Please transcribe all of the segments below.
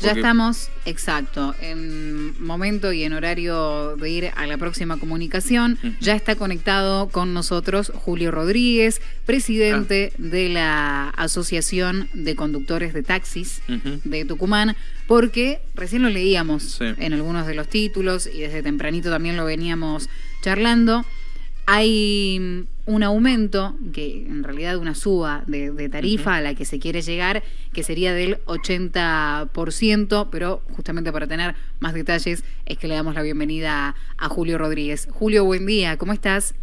Ya estamos, exacto, en momento y en horario de ir a la próxima comunicación. Ya está conectado con nosotros Julio Rodríguez, presidente ah. de la Asociación de Conductores de Taxis de Tucumán, porque recién lo leíamos en algunos de los títulos y desde tempranito también lo veníamos charlando. Hay un aumento, que en realidad una suba de, tarifa a la que se quiere llegar, que sería del 80%, pero justamente para tener más detalles es que le damos la bienvenida a Julio Rodríguez. Julio, buen día, ¿cómo estás?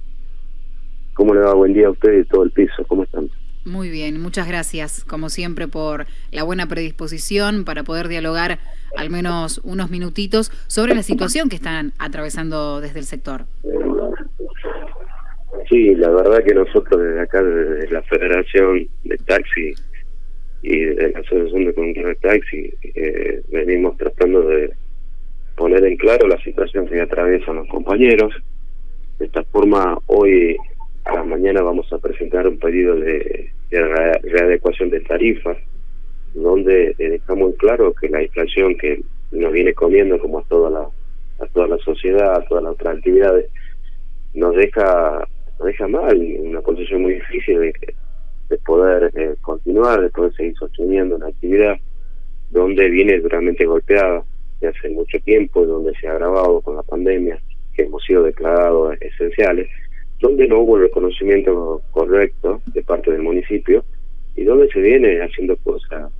¿Cómo le va? Buen día a usted y todo el piso, ¿cómo están? Muy bien, muchas gracias, como siempre, por la buena predisposición para poder dialogar al menos unos minutitos sobre la situación que están atravesando desde el sector. Sí, la verdad que nosotros desde acá, desde la Federación de Taxi y de la Asociación de Conductores de Taxi, eh, venimos tratando de poner en claro la situación que atraviesan los compañeros. De esta forma, hoy a la mañana vamos a presentar un pedido de, readecuación de tarifas, donde dejamos en claro que la inflación que nos viene comiendo como a toda la a toda la sociedad, a todas las otras actividades, nos deja nos deja mal, una posición muy difícil de, de poder eh, continuar, de poder seguir sosteniendo una actividad donde viene duramente golpeada de hace mucho tiempo, donde se ha agravado con la pandemia, que hemos sido declarados esenciales, donde no hubo el reconocimiento correcto de parte del municipio y donde se viene haciendo cosas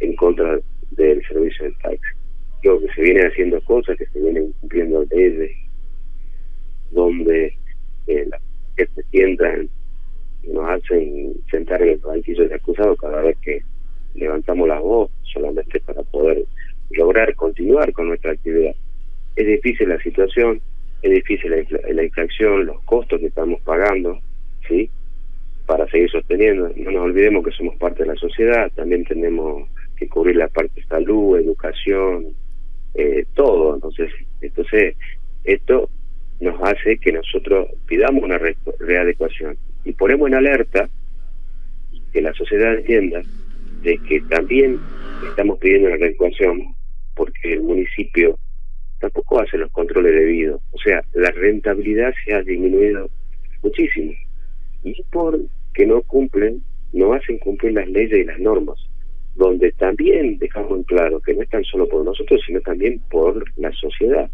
en contra del servicio del taxi. Creo que se vienen haciendo cosas, que se vienen cumpliendo leyes, donde eh, la que se sientan nos hacen sentar en el banquillo de acusado cada vez que levantamos la voz solamente para poder lograr continuar con nuestra actividad. Es difícil la situación, es difícil la, inflación, los costos que estamos pagando, ¿sí? Para seguir sosteniendo. No nos olvidemos que somos parte de la sociedad, también tenemos que cubrir la parte de salud, educación, eh, todo. Entonces, entonces esto nos hace que nosotros pidamos una readecuación y ponemos en alerta que la sociedad entienda de que también estamos pidiendo una readecuación porque el municipio tampoco hace los controles debidos. O sea, la rentabilidad se ha disminuido muchísimo. Y por que no cumplen, no hacen cumplir las leyes y las normas, donde también dejamos en claro que no es tan solo por nosotros, sino también por la sociedad porque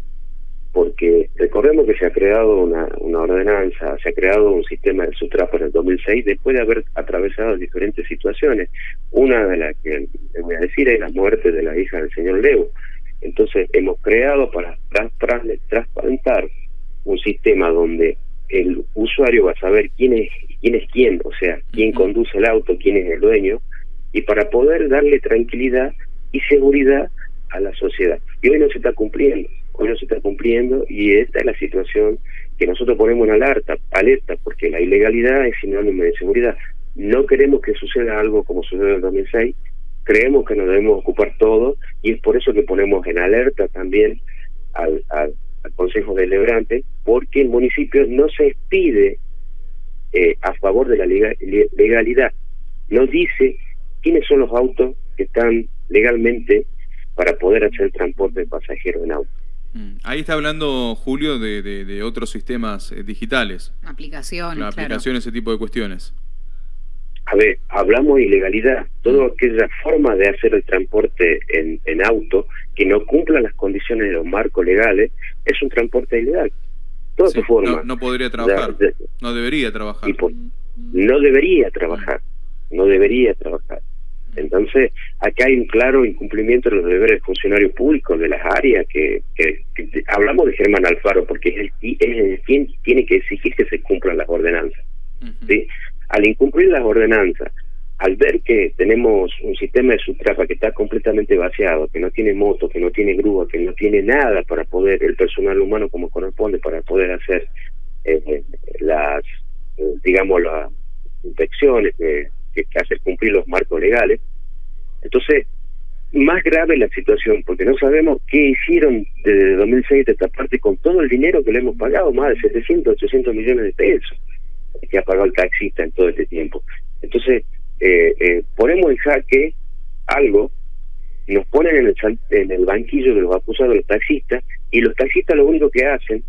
recordemos que se ha creado una, una ordenanza, se ha creado un sistema de Sutrapo en el 2006 después de haber atravesado diferentes situaciones. Una de las que les voy a decir es la muerte de la hija del señor Leo. Entonces hemos creado para trasplantar un sistema donde el usuario va a saber quién es quién es quién, o sea, quién conduce el auto, quién es el dueño, y para poder darle tranquilidad y seguridad a la sociedad. Y hoy no se está cumpliendo hoy no se está cumpliendo y esta es la situación que nosotros ponemos en alerta, alerta porque la ilegalidad es sinónimo de seguridad. No queremos que suceda algo como sucedió en el 2006, creemos que nos debemos ocupar todo y es por eso que ponemos en alerta también al, al, Consejo Deliberante, porque el municipio no se expide eh, a favor de la legalidad, no dice quiénes son los autos que están legalmente para poder hacer transporte de pasajeros en auto. Mm. Ahí está hablando Julio de, de, otros sistemas eh, digitales. Aplicaciones. aplicaciones, ese tipo de cuestiones. A ver, hablamos de ilegalidad. Toda mm. aquella forma de hacer el transporte en, en auto que no cumpla las condiciones de los marcos legales es un transporte ilegal. Toda su forma. No, podría trabajar. no debería trabajar. no debería trabajar. No debería trabajar. Entonces, acá hay un claro incumplimiento de los deberes de funcionarios públicos de las áreas que, que, hablamos de Germán Alfaro porque es el, es quien tiene que exigir que se cumplan las ordenanzas. ¿sí? Al incumplir las ordenanzas, al ver que tenemos un sistema de subtrapa que está completamente vaciado, que no tiene moto, que no tiene grúa, que no tiene nada para poder, el personal humano como corresponde, para poder hacer eh, las, eh, digamos, las inspecciones que que, hacer cumplir los marcos legales. Entonces, más grave la situación, porque no sabemos qué hicieron desde 2006 de esta parte con todo el dinero que le hemos pagado, más de 700, 800 millones de pesos que ha pagado el taxista en todo este tiempo. Entonces, eh, eh, ponemos en jaque algo nos ponen en el, en el banquillo de los acusados los taxistas y los taxistas lo único que hacen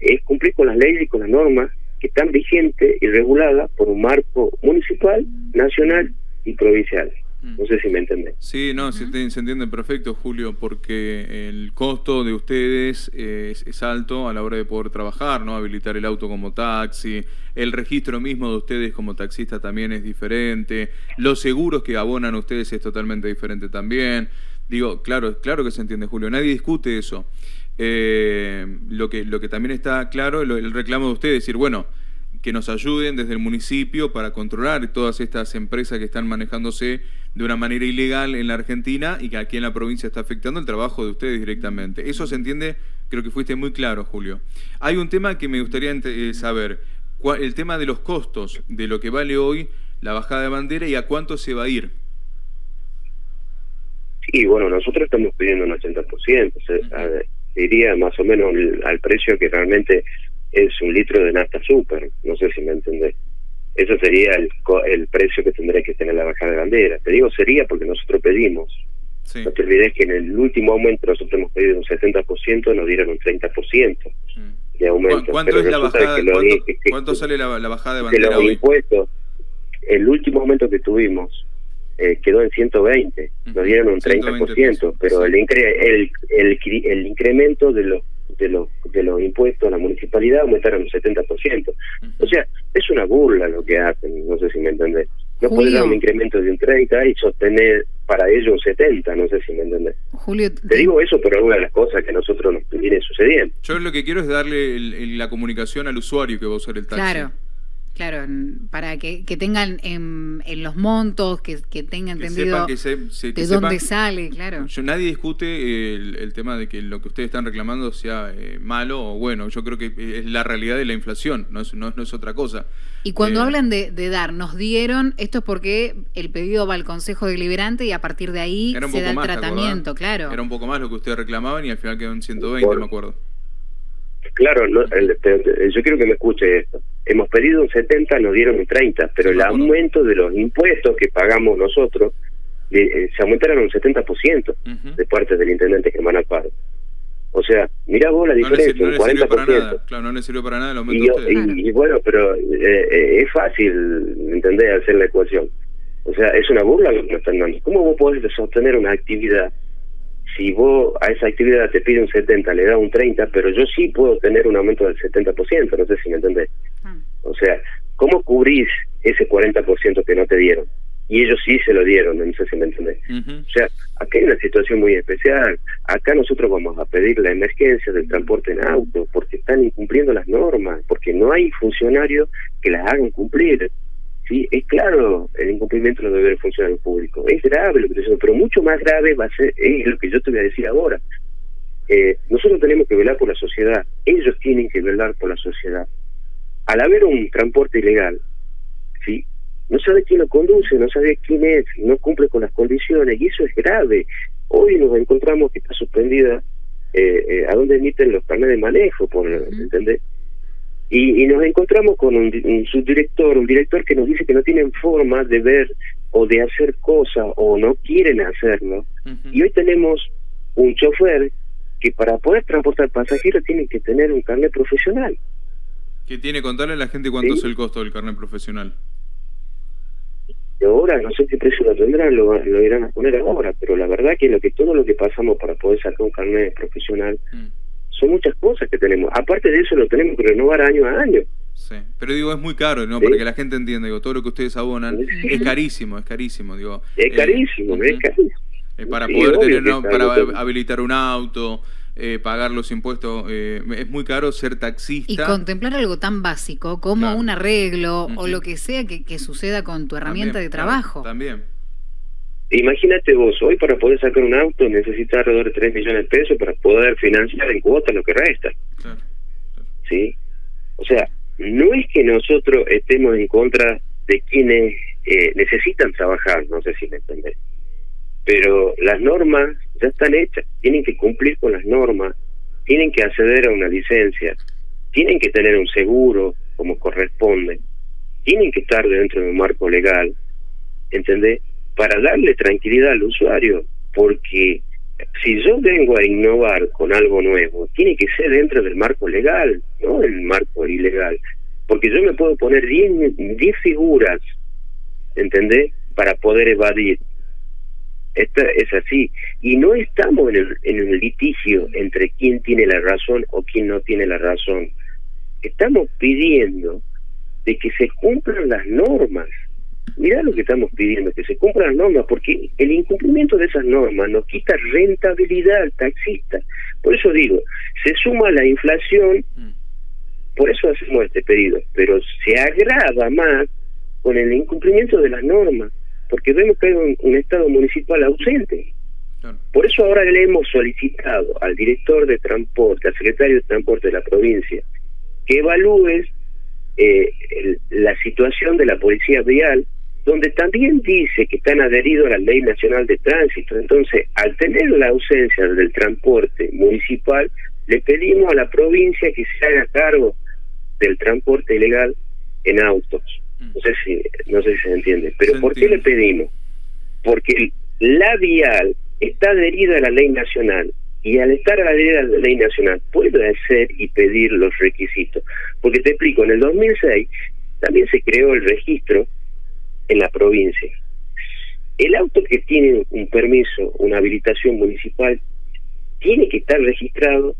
es cumplir con las leyes y con las normas que están vigentes y reguladas por un marco municipal, nacional y provincial. Mm. No sé si me entienden. Sí, no, se, entiende perfecto, Julio, porque el costo de ustedes es, alto a la hora de poder trabajar, ¿no? Habilitar el auto como taxi, el registro mismo de ustedes como taxista también es diferente, los seguros que abonan ustedes es totalmente diferente también. Digo, claro, claro que se entiende, Julio, nadie discute eso. Eh, lo, que, lo que también está claro, el, el reclamo de ustedes, decir, bueno, que nos ayuden desde el municipio para controlar todas estas empresas que están manejándose de una manera ilegal en la Argentina y que aquí en la provincia está afectando el trabajo de ustedes directamente. Eso se entiende, creo que fuiste muy claro, Julio. Hay un tema que me gustaría eh, saber, el tema de los costos, de lo que vale hoy la bajada de bandera y a cuánto se va a ir. Sí, bueno, nosotros estamos pidiendo un 80%, se, iría más o menos al precio que realmente es un litro de nafta super, no sé si me entendés. Eso sería el, el precio que tendría que tener la bajada de bandera. Te digo sería porque nosotros pedimos. No te olvides que en el último aumento nosotros hemos pedido un 70%, nos dieron un 30% mm. de aumento. ¿Cuánto, es la bajada, ¿cuánto, sale la, bajada de bandera de los impuestos, el último aumento que tuvimos eh, quedó en 120, nos dieron un 30%, pero el, el, el, el incremento de los de los de los impuestos a la municipalidad aumentaron un 70%. O sea, es una burla lo que hacen, no sé si me entendés. No puede dar un incremento de un 30 y sostener para ello un 70, no sé si me entendés. Julio, te digo eso por alguna de las cosas que a nosotros nos viene sucediendo. Yo lo que quiero es darle la comunicación al usuario que va a usar el taxi. Claro. Claro, para que, que tengan en, en, los montos, que, que tengan entendido de dónde sale, claro. Yo, nadie discute el, tema de que lo que ustedes están reclamando sea eh, malo o bueno. Yo creo que es la realidad de la inflación, no es, no, es otra cosa. Y cuando eh, hablan de, de, dar, nos dieron, esto es porque el pedido va al Consejo Deliberante y a partir de ahí se da el tratamiento, claro. Era un poco más lo que ustedes reclamaban y al final quedó en 120, me acuerdo. Claro, no, yo quiero que me escuche esto. Hemos pedido un 70, nos dieron un 30, pero el aumento de los impuestos que pagamos nosotros eh, se aumentaron un 70% de parte del intendente Germán Alfaro. O sea, mira vos la diferencia, no le, no un 40%. Claro, no le sirvió para nada el aumento y, y, bueno, pero eh, eh, es fácil, entender, hacer la ecuación. O sea, es una burla lo que nos están dando. ¿Cómo vos podés sostener una actividad si vos a esa actividad te pide un 70, le da un 30, pero yo sí puedo tener un aumento del 70%, no sé si me entendés. Ah. O sea, ¿cómo cubrís ese 40% que no te dieron? Y ellos sí se lo dieron, no sé si me entendés. O sea, acá hay una situación muy especial. Acá nosotros vamos a pedir la emergencia del transporte en auto, porque están incumpliendo las normas, porque no hay funcionarios que las hagan cumplir. Sí, es claro el incumplimiento de los deberes funcionarios públicos. Es grave lo que estoy pero mucho más grave va a ser es lo que yo te voy a decir ahora. Eh, nosotros tenemos que velar por la sociedad, ellos tienen que velar por la sociedad. Al haber un transporte ilegal, sí, no sabe quién lo conduce, no sabe quién es, no cumple con las condiciones, y eso es grave. Hoy nos encontramos que está suspendida eh, eh, a dónde emiten los planes de manejo, por ¿entendés? Y, nos encontramos con un, subdirector, un director que nos dice que no tienen forma de ver o de hacer cosas o no quieren hacerlo. Y hoy tenemos un chofer que para poder transportar pasajeros tiene que tener un carnet profesional. ¿Qué tiene? Contarle a la gente cuánto es el costo del carnet profesional. Y ahora, no sé qué precio lo tendrán, lo, irán a poner ahora, pero la verdad que lo que todo lo que pasamos para poder sacar un carnet profesional mm son muchas cosas que tenemos. Aparte de eso, lo tenemos que renovar año a año. Sí, pero digo, es muy caro, ¿no? Para que la gente entienda, digo, todo lo que ustedes abonan es carísimo, es carísimo, digo. Es eh, carísimo, es carísimo. Eh, para poder tener, para habilitar un auto, eh, pagar los impuestos, es muy caro ser taxista. Y contemplar algo tan básico como un arreglo o lo que sea que, que suceda con tu herramienta de trabajo. también. Imagínate vos, hoy para poder sacar un auto necesitas alrededor de 3 millones de pesos para poder financiar en cuotas lo que resta. ¿Sí? O sea, no es que nosotros estemos en contra de quienes eh, necesitan trabajar, no sé si me entendés. Pero las normas ya están hechas, tienen que cumplir con las normas, tienen que acceder a una licencia, tienen que tener un seguro como corresponde, tienen que estar dentro de un marco legal, ¿entendés? Para darle tranquilidad al usuario, porque si yo vengo a innovar con algo nuevo, tiene que ser dentro del marco legal, no el marco ilegal. Porque yo me puedo poner 10 figuras, ¿entendés? Para poder evadir. Esta es así. Y no estamos en, el, en un litigio entre quién tiene la razón o quién no tiene la razón. Estamos pidiendo de que se cumplan las normas mirá lo que estamos pidiendo, que se cumplan las normas, porque el incumplimiento de esas normas nos quita rentabilidad al taxista. Por eso digo, se suma la inflación, mm. por eso hacemos este pedido, pero se agrava más con el incumplimiento de las normas, porque vemos que hay un, Estado municipal ausente. Por eso ahora le hemos solicitado al director de transporte, al secretario de transporte de la provincia, que evalúes eh, la situación de la policía vial donde también dice que están adheridos a la Ley Nacional de Tránsito. Entonces, al tener la ausencia del transporte municipal, le pedimos a la provincia que se haga cargo del transporte ilegal en autos. Mm. No sé si, no sé si se entiende. Pero ¿por qué le pedimos? Porque la vial está adherida a la ley nacional y al estar adherida a la ley nacional puede hacer y pedir los requisitos. Porque te explico, en el 2006 también se creó el registro en la provincia. El auto que tiene un permiso, una habilitación municipal, tiene que estar registrado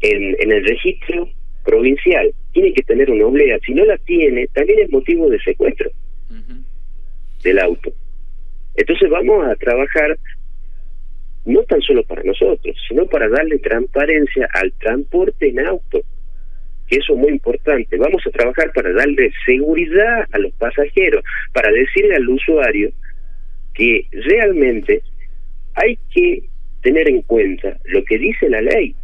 en, en el registro provincial, tiene que tener una oblea. Si no la tiene, también es motivo de secuestro del auto. Entonces vamos a trabajar no tan solo para nosotros, sino para darle transparencia al transporte en auto que eso es muy importante. Vamos a trabajar para darle seguridad a los pasajeros, para decirle al usuario que realmente hay que tener en cuenta lo que dice la ley,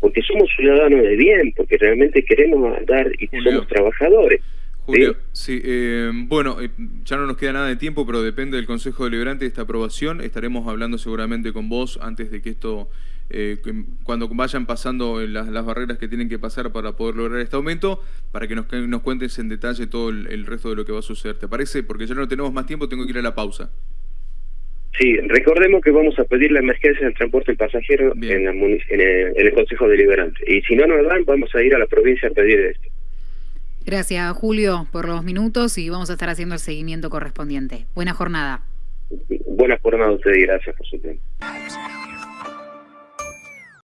porque somos ciudadanos de bien, porque realmente queremos andar y somos trabajadores. Julio, sí, eh, bueno, eh, ya no nos queda nada de tiempo, pero depende del Consejo Deliberante de esta aprobación. Estaremos hablando seguramente con vos antes de que esto, eh, cuando vayan pasando las, barreras que tienen que pasar para poder lograr este aumento, para que nos, nos cuentes en detalle todo el, resto de lo que va a suceder. ¿Te parece? Porque ya no tenemos más tiempo, tengo que ir a la pausa. Sí, recordemos que vamos a pedir la emergencia del transporte del pasajero en, en, el, Consejo Deliberante. Y si no nos dan, vamos a ir a la provincia a pedir esto. Gracias, Julio, por los minutos y vamos a estar haciendo el seguimiento correspondiente. Buena jornada. Buena jornada a ustedes y gracias por su tiempo.